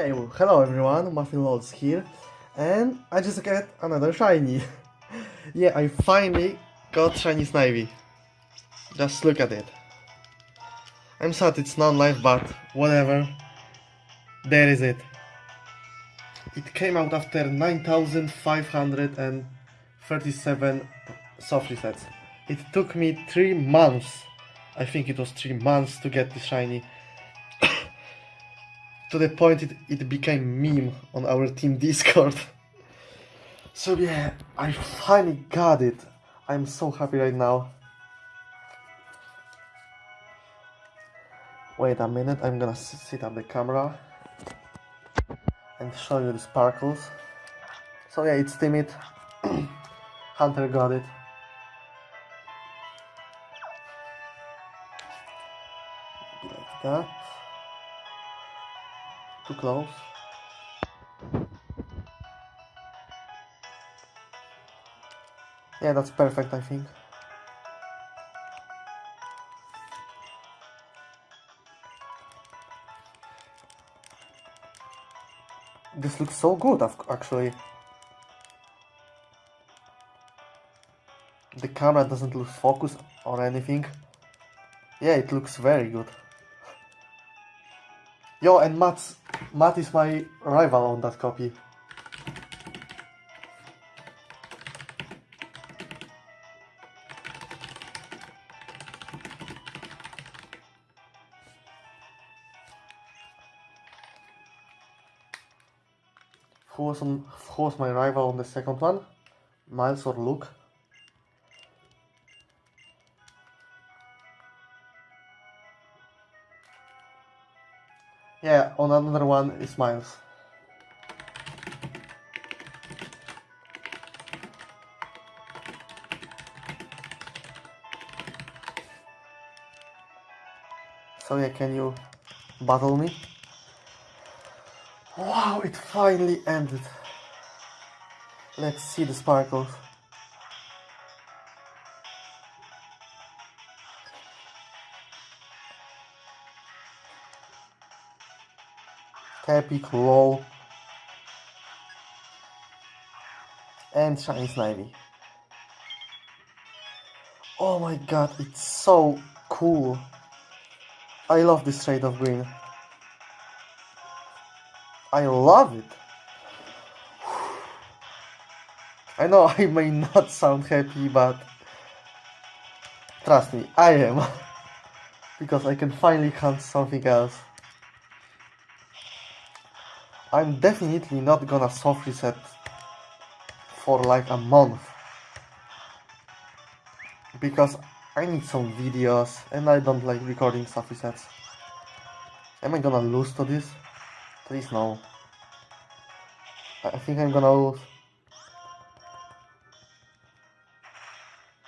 Okay, well, hello everyone, Muffin Lords here, and I just got another shiny. yeah, I finally got shiny Snivy. Just look at it. I'm sad it's not live, but whatever. There is it. It came out after 9537 soft resets. It took me 3 months, I think it was 3 months to get this shiny to the point it, it became meme on our team discord. So yeah i finally got it. I'm so happy right now. Wait a minute i'm gonna s- set up the camera and show you the sparkles. So yeah it's timid. Hunter got it. Like that too close. Yeah, that's perfect, I think. This looks so good, ac- actually. The camera doesn't lose focus or anything. Yeah, it looks very good. Yo, and Matt's, Matt is my rival on that copy. Who was on, who was my rival on the second one? Miles or Luke? Yeah, on another one is Miles. So yeah, can you battle me? Wow, it finally ended. Let's see the sparkles. Epic, low, and shiny snivy. Oh my god, it's so cool. I love this shade of green. I love it. I know I may not sound happy, but trust me, I am. because I can finally hunt something else. I'm definitely not gonna soft reset for like a month. Because I need some videos and I don't like recording soft resets. Am I gonna lose to this? Please no. I think I'm gonna lose.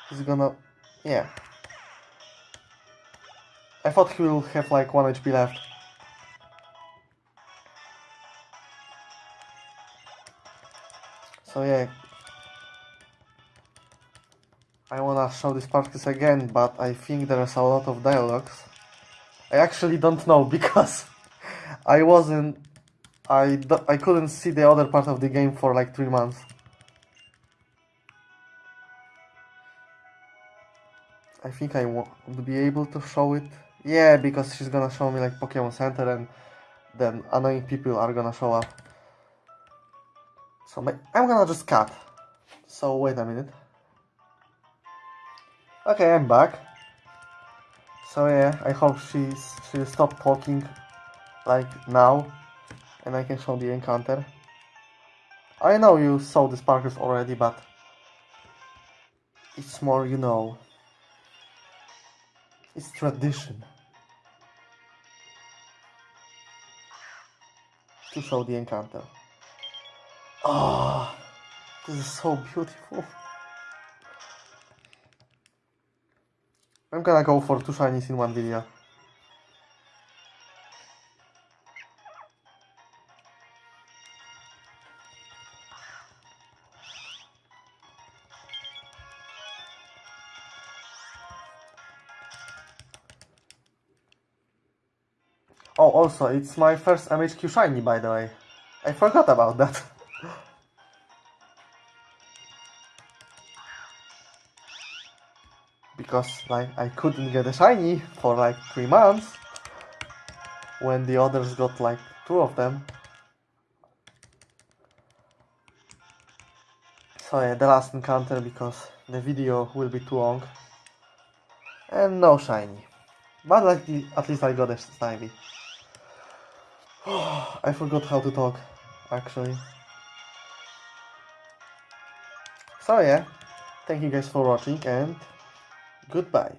He's gonna... yeah. I thought he will have like 1 HP left. So yeah. I wanna show these parties again, but I think there's a lot of dialogues. I actually don't know because I wasn't... I, I couldn't see the other part of the game for like 3 months. I think I would be able to show it. Yeah, because she's gonna show me like Pokemon Center and then annoying people are gonna show up. So my, I'm gonna just cut. So wait a minute. Okay, I'm back. So yeah, I hope she's she stopped talking like now and I can show the encounter. I know you saw the sparkles already, but it's more you know. It's tradition. To show the encounter. Ah, this is so beautiful. I'm gonna go for two shinies in one video. Oh, also, it's my first MHQ shiny, by the way. I forgot about that. because, like, I couldn't get a shiny for like three months when the others got like two of them. So yeah, the last encounter because the video will be too long. And no shiny. But like the, at least I got a Snivy. I forgot how to talk, actually. So yeah, thank you guys for watching and goodbye.